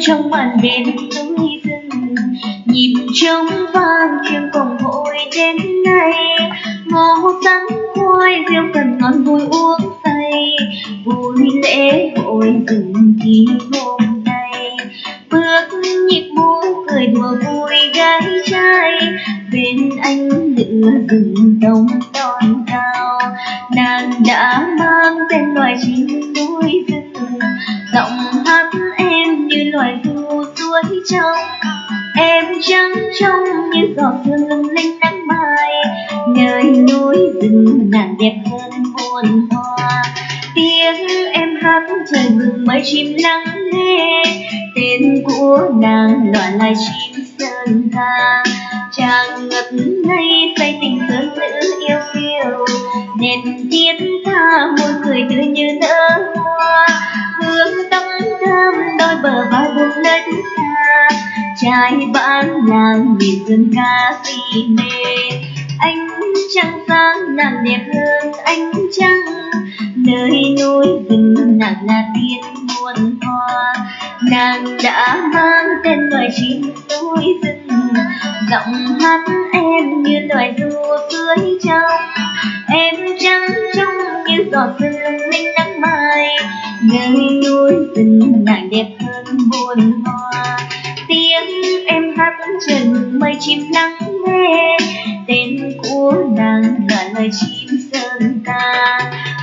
trong màn đêm núi rừng nhịp trống vang chiêng cổng hội đến nay. Ngô sắn khoai rượu cần ngon vui uống say, vui lễ hội rừng thì hôm nay. Bước nhịp múa cười đùa vui gái trai, bên anh lửa rừng đông đón cao. Nàng đã mang tên loài chim núi rừng, giọng hát như loài thu suối trong em trắng trong như giọt sương lung linh nắng mai nơi núi rừng nàng đẹp hơn muôn hoa. Tiếng em hát trời mừng mấy chim lắng nghe. Tên của nàng loạn lại chim sơn ca. Chàng ngập ngây say tình sơn nữ yêu kiều. Nên tiết tha môi cười tươi như nở hoa. Hương tóc bờ vai buông nơi thứ tha trai bán nàng nhìn dương ca si mê. Anh trăng sáng nàng đẹp hơn anh trăng. Nơi núi rừng nàng là tiên muôn hoa. Nàng đã mang tên loài chim núi rừng. Giọng hát em như loài ru dưới trong em trăng. trong giọt sương linh nắng mai nơi núi rừng nàng đẹp hơn muôn hoa. Tiếng em hát trần mây chim lắng nghe tên của nàng là lời chim sơn ca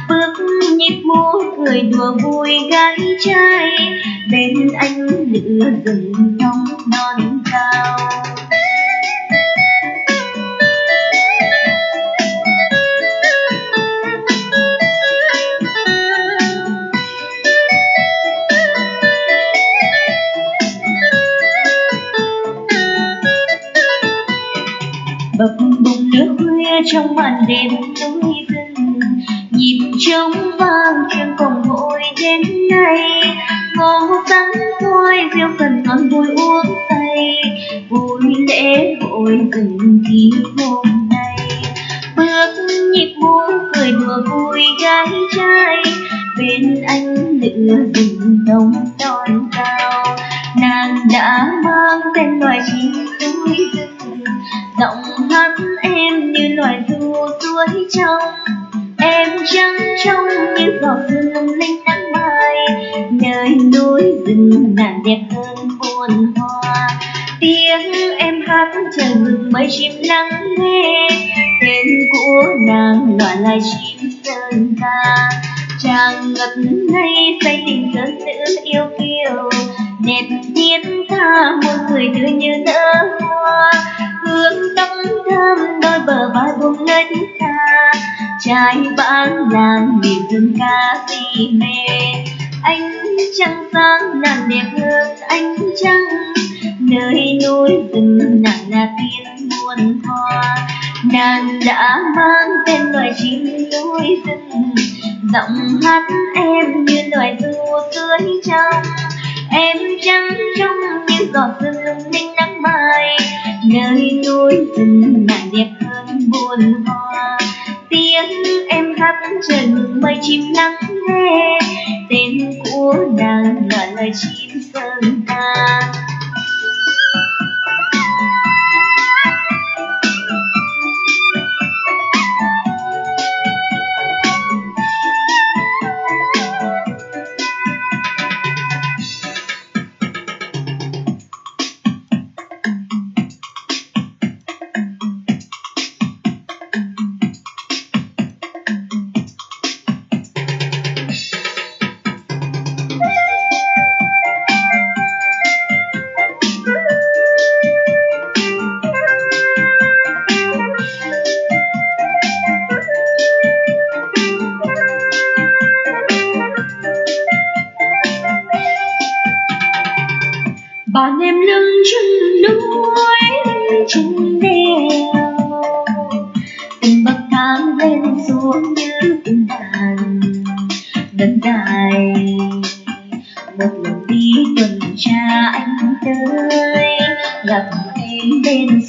bước nhịp múa cười đùa vui gái trai, bên anh lửa rừng nóng non cao. Trong màn đêm núi rừng nhịp trống vang chuyện cùng hội đến nay. Ngô sắn thôi rượu cần ngon vui uống say. Vui lễ hội từng khi hôm nay. Bước nhịp múa cười đùa vui gái trai. Bên anh lửa rừng đông đón cao nàng đã mang tên loài chim núi rừng giọng hát em suối trong em trắng trong như giọt sương lung linh nắng mai nơi núi rừng nàng đẹp hơn muôn hoa. Tiếng em hát trời mừng mấy chim lắng nghe. Tên của nàng loại lại chim sơn ca chàng ngập ngây say tình sơn nữ yêu kiều. Đẹp thiên tha một người tươi như nở hoa hương tâm thơm đôi bờ vai buông nơi thứ tha. Trai bán làng miền dương ca si mê. Anh trăng sáng nàng đẹp hơn anh trăng. Nơi núi rừng nàng là tiên muôn hoa. Nàng đã mang tên loài chim núi rừng. Giọng hát em như loài ru dưới trong em trắng trong như giọt sương lung linh nắng mai. Nơi núi rừng nàng đẹp hơn buồn hoa. Tiếng em hát trời mừng mây chim lắng nghe. Tên của nàng là lời chim sơn ca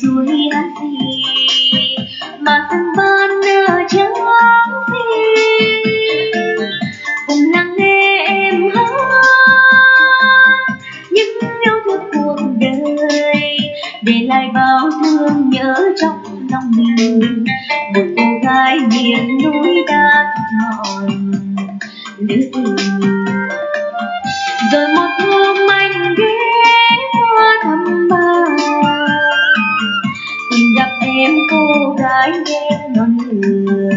em bên gì mà sân ban nở trắng xinh cùng lắng nghe em hát, những thương cuộc đời, để lại bao thương nhớ trong lòng mình. Một cô gái miền núi đã cô gái đen non người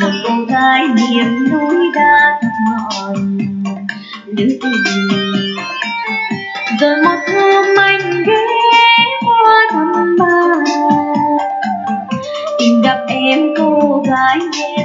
một cô gái miền núi đã mòn lưu tình rồi một hôm anh ghé qua thăm bà. Tìm gặp em cô gái đen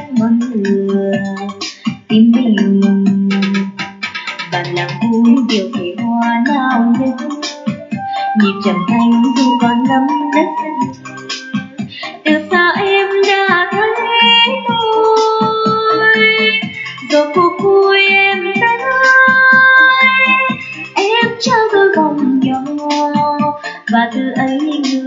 không đôi nhỏ và từ ấy người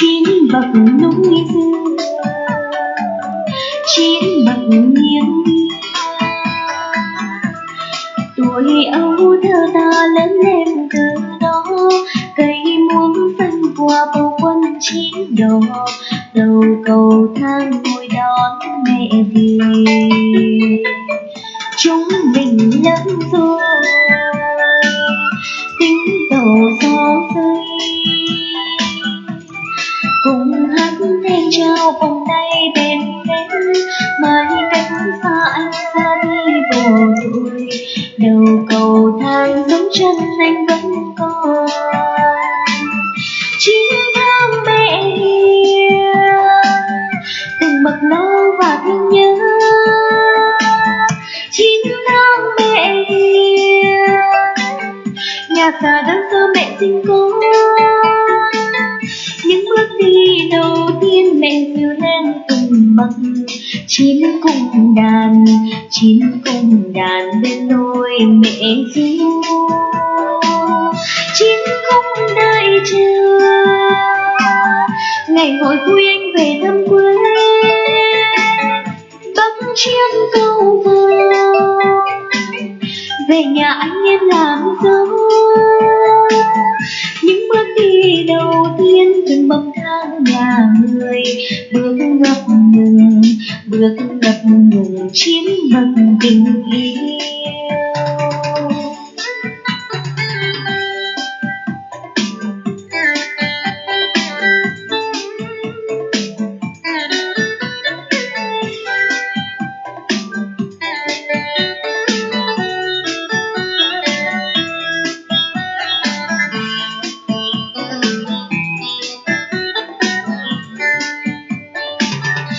chín bậc núi dương chín bậc nghiêng tuổi ấu thơ ta lớn lên từ đó, cây muống xanh qua bầu quân chín đỏ đầu cầu thang ngồi đón mẹ về. Chúng mình lớn rồi vẫn còn. Chín tháng mẹ hiền từng bậc lâu và thương nhớ. Chín tháng mẹ hiền nhà xa đơn sơ mẹ sinh con. Những bước đi đầu tiên mẹ dìu lên từng bậc chín cùng đàn, chín cùng đàn bên đôi mẹ ru chín không đợi chờ ngày hội vui anh về thăm quê. Bấm chiếc câu vờ về nhà anh em làm dâu. Những bước đi đầu tiên từng bậc thang nhà người. Bước ngập ngừng, bước gặp ngừng chín bậc tình yêu.